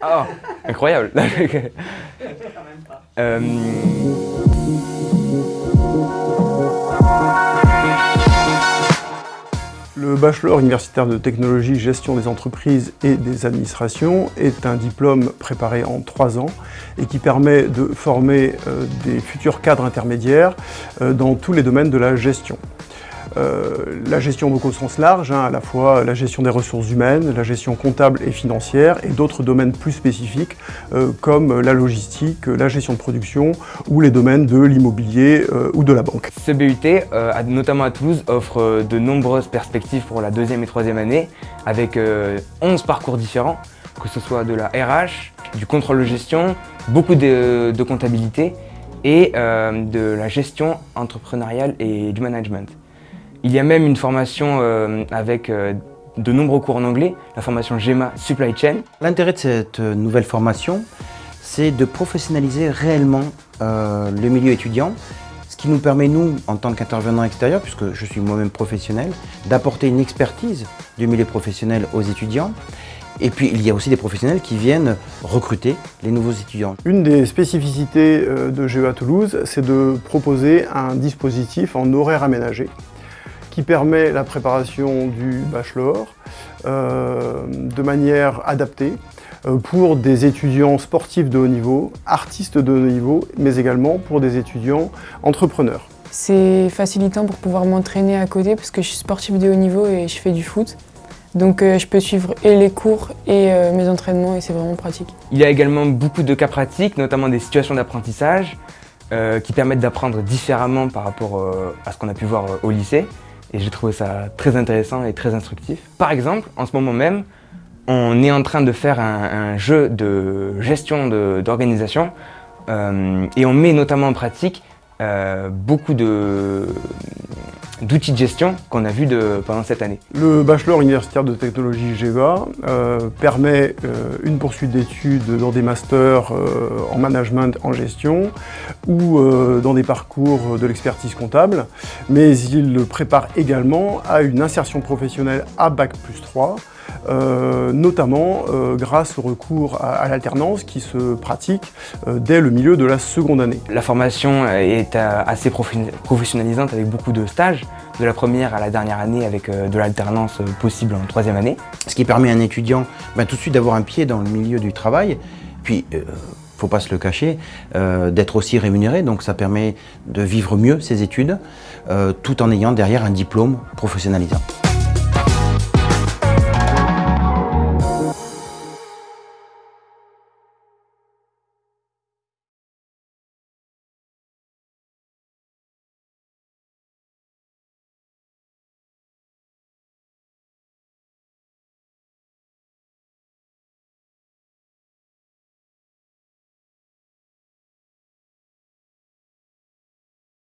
Ah, incroyable euh... Le bachelor universitaire de technologie, gestion des entreprises et des administrations est un diplôme préparé en trois ans et qui permet de former euh, des futurs cadres intermédiaires euh, dans tous les domaines de la gestion. Euh, la gestion donc au sens large, hein, à la fois la gestion des ressources humaines, la gestion comptable et financière et d'autres domaines plus spécifiques euh, comme la logistique, la gestion de production ou les domaines de l'immobilier euh, ou de la banque. Ce BUT, notamment à Toulouse, offre de nombreuses perspectives pour la deuxième et troisième année avec 11 parcours différents, que ce soit de la RH, du contrôle de gestion, beaucoup de comptabilité et de la gestion entrepreneuriale et du management. Il y a même une formation euh, avec euh, de nombreux cours en anglais, la formation GEMA Supply Chain. L'intérêt de cette euh, nouvelle formation, c'est de professionnaliser réellement le milieu étudiant, ce qui nous permet, nous, en tant qu'intervenants extérieurs, puisque je suis moi-même professionnel, d'apporter une expertise du milieu professionnel aux étudiants. Et puis, il y a aussi des professionnels qui viennent recruter les nouveaux étudiants. Une des spécificités de GEA Toulouse, c'est de proposer un dispositif en horaire aménagé qui permet la préparation du bachelor euh, de manière adaptée euh, pour des étudiants sportifs de haut niveau, artistes de haut niveau, mais également pour des étudiants entrepreneurs. C'est facilitant pour pouvoir m'entraîner à côté parce que je suis sportif de haut niveau et je fais du foot. Donc euh, je peux suivre et les cours et mes entraînements et c'est vraiment pratique. Il y a également beaucoup de cas pratiques, notamment des situations d'apprentissage qui permettent d'apprendre différemment par rapport à ce qu'on a pu voir au lycée et j'ai trouvé ça très intéressant et très instructif. Par exemple, en ce moment même, on est en train de faire un, jeu de gestion d'organisation euh, et on met notamment en pratique euh, beaucoup d'outils de, gestion qu'on a vus pendant cette année. Le bachelor universitaire de technologie GEVA euh, permet une poursuite d'études dans des masters en management, en gestion ou dans des parcours de l'expertise comptable, mais il prépare également à une insertion professionnelle à Bac plus 3 euh, notamment euh, grâce au recours à, l'alternance qui se pratique euh, dès le milieu de la seconde année. La formation est assez professionnalisante avec beaucoup de stages, de la première à la dernière année avec de l'alternance possible en troisième année. Ce qui permet à un étudiant ben, tout de suite d'avoir un pied dans le milieu du travail, puis faut pas se le cacher, d'être aussi rémunéré, donc ça permet de vivre mieux ses études, tout en ayant derrière un diplôme professionnalisant.